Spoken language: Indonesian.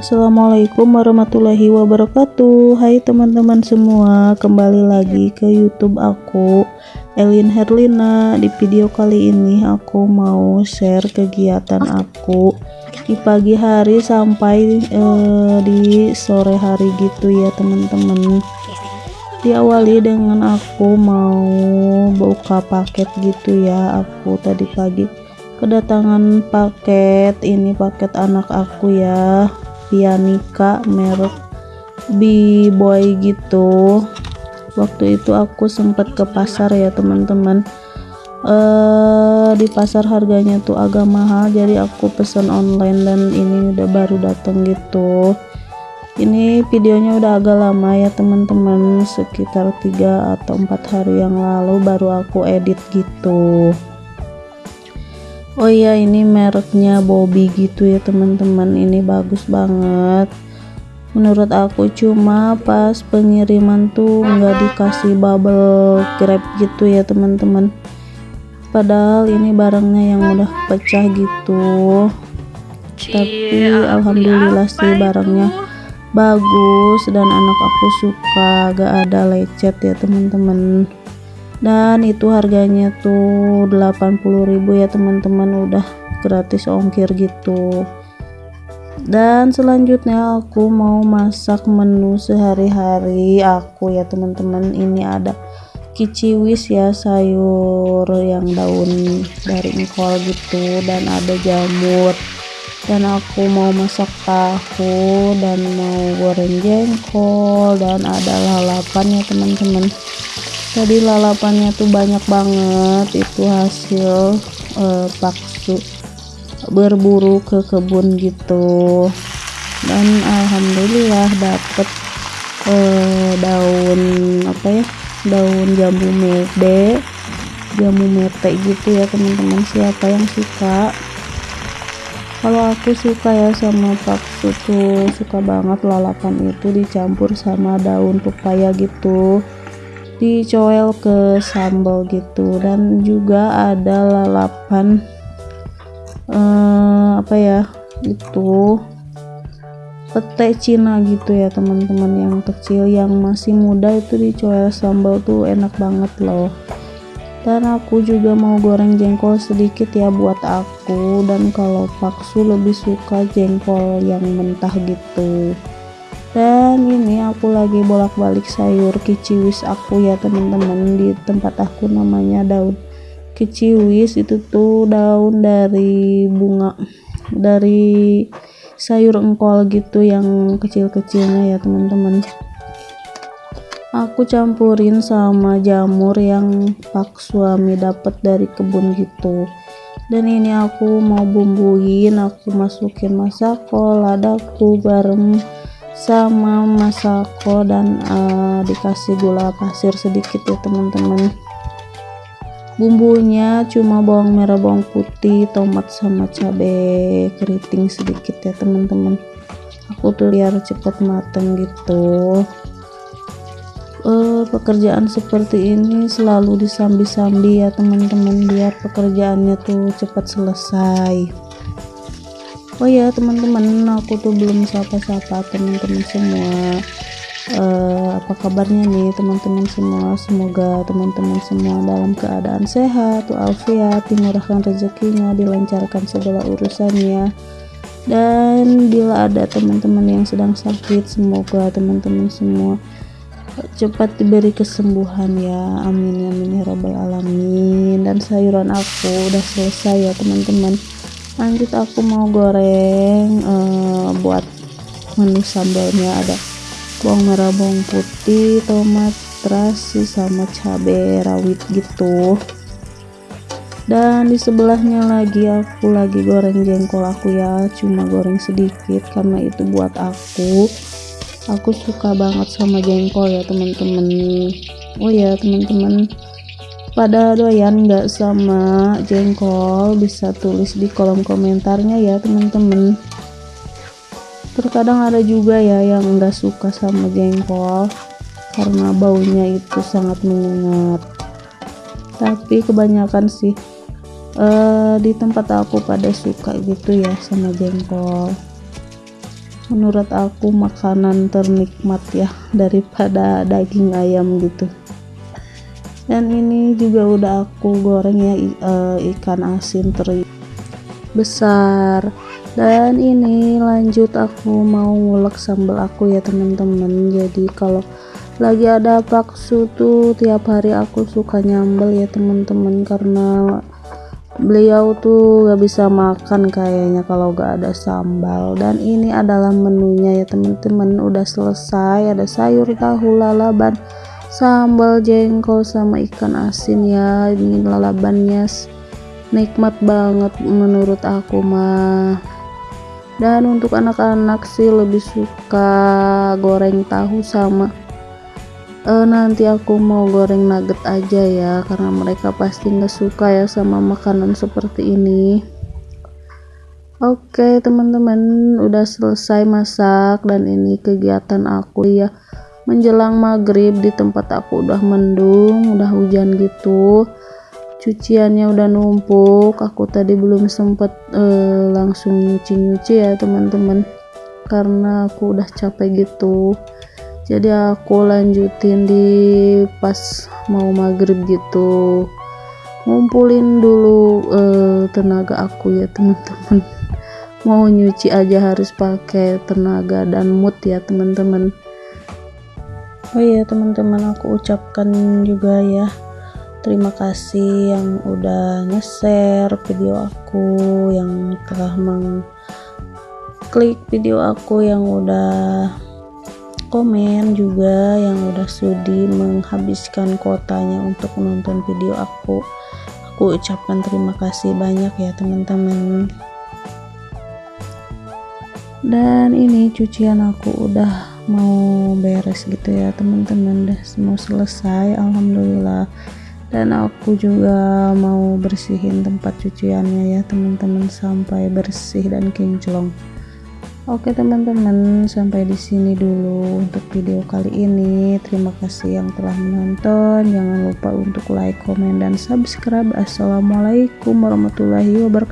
Assalamualaikum warahmatullahi wabarakatuh. Hai teman-teman semua Kembali lagi ke youtube aku Elin Herlina. Di video kali ini aku mau share kegiatan aku Di pagi hari sampai eh, di sore hari gitu ya teman-teman. Diawali dengan aku mau buka paket gitu ya. Aku tadi pagi kedatangan paket ini paket anak aku ya Pianika merek B-boy gitu. Waktu itu aku sempat ke pasar ya teman-teman. Uh, di pasar harganya tuh agak mahal jadi aku pesan online dan ini udah baru datang gitu. Ini videonya udah agak lama ya teman-teman. Sekitar 3 atau 4 hari yang lalu baru aku edit gitu oh iya ini mereknya Bobby gitu ya teman-teman. Ini bagus banget. Menurut aku cuma pas pengiriman tuh nggak dikasih bubble wrap gitu ya teman-teman. Padahal ini barangnya yang udah pecah gitu. Tapi alhamdulillah sih barangnya bagus dan anak aku suka. Gak ada lecet ya teman-teman dan itu harganya tuh 80.000 ya teman-teman. Udah gratis ongkir gitu. Dan selanjutnya aku mau masak menu sehari-hari aku ya teman-teman. Ini ada kiciwis ya sayur yang daun dari engkol gitu dan ada jamur. Dan aku mau masak tahu dan mau goreng jengkol dan ada lalapan ya teman-teman tadi lalapannya tuh banyak banget itu hasil uh, paksu berburu ke kebun gitu. Dan alhamdulillah dapet uh, daun apa ya daun jambu mede jambu mete gitu ya teman-teman siapa yang suka. Kalau aku suka ya sama paksu tuh suka banget lalapan itu dicampur sama daun pepaya gitu dicoel ke sambal gitu. Dan juga ada lalapan eh, apa ya itu pete Cina gitu ya teman-teman yang kecil yang masih muda itu dicoel sambal tuh enak banget loh. Dan aku juga mau goreng jengkol sedikit ya buat aku. Dan kalau paksu lebih suka jengkol yang mentah gitu dan ini aku lagi bolak-balik sayur kiciwis aku ya teman-teman. Di tempat aku namanya daun kiciwis itu tuh daun dari bunga dari sayur engkol gitu yang kecil-kecilnya ya teman-teman. Aku campurin sama jamur yang pak suami dapat dari kebun gitu. Dan ini aku mau bumbuin aku masukin masako ladaku garam sama masako dan uh, dikasih gula pasir sedikit ya teman-teman. Bumbunya cuma bawang merah bawang putih tomat sama cabai keriting sedikit ya teman-teman. Aku tuh biar cepat mateng gitu. Uh, pekerjaan seperti ini selalu disambi-sambi ya teman-teman biar pekerjaannya tuh cepat selesai oh ya teman-teman aku tuh belum sapa-sapa teman-teman semua. Uh, apa kabarnya nih teman-teman semua? Semoga teman-teman semua dalam keadaan sehat walafiat dimurahkan rezekinya dilancarkan segala urusannya. Dan bila ada teman-teman yang sedang sakit semoga teman-teman semua cepat diberi kesembuhan ya. Amin amin ya robbal alamin. Dan sayuran aku udah selesai ya teman-teman lanjut aku mau goreng uh, buat menu sambalnya. Ada bawang merah bawang putih tomat terasi sama cabai rawit gitu. Dan di sebelahnya lagi aku lagi goreng jengkol. Aku ya cuma goreng sedikit karena itu buat aku. Aku suka banget sama jengkol ya teman-teman. Oh ya teman-teman pada doyan nggak sama jengkol bisa tulis di kolom komentarnya ya teman-teman. Terkadang ada juga ya yang nggak suka sama jengkol karena baunya itu sangat menyengat. Tapi kebanyakan sih uh, di tempat aku pada suka gitu ya sama jengkol. Menurut aku makanan ternikmat ya daripada daging ayam gitu dan ini juga udah aku goreng ya eh, ikan asin teri besar. Dan ini lanjut aku mau ngulek sambal aku ya teman-teman jadi kalau lagi ada bakso tuh tiap hari aku suka nyambel ya teman-teman karena beliau tuh gak bisa makan kayaknya kalau gak ada sambal. Dan ini adalah menunya ya teman-teman udah selesai ada sayur tahu lalaban sambal jengkol sama ikan asin ya. Ini lalabannya nikmat banget menurut aku mah. Dan untuk anak-anak sih lebih suka goreng tahu sama uh, nanti aku mau goreng nugget aja ya karena mereka pasti nggak suka ya sama makanan seperti ini. Oke teman-teman udah selesai masak dan ini kegiatan aku ya menjelang maghrib di tempat aku udah mendung udah hujan gitu. Cuciannya udah numpuk aku tadi belum sempet uh, langsung nyuci-nyuci ya teman-teman. Karena aku udah capek gitu. Jadi aku lanjutin di pas mau maghrib gitu. Ngumpulin dulu uh, tenaga aku ya teman-teman. Mau nyuci aja harus pakai tenaga dan mood ya teman-teman oh iya teman-teman aku ucapkan juga ya terima kasih yang udah nge-share video aku yang telah mengklik video aku yang udah komen juga yang udah sudi menghabiskan kotanya untuk menonton video aku. Aku ucapkan terima kasih banyak ya teman-teman. Dan ini cucian aku udah mau beres gitu ya teman-teman. Udah mau selesai alhamdulillah. Dan aku juga mau bersihin tempat cuciannya ya teman-teman sampai bersih dan kinclong. Oke teman-teman sampai di sini dulu untuk video kali ini. Terima kasih yang telah menonton. Jangan lupa untuk like comment dan subscribe. Assalamualaikum warahmatullahi wabarakatuh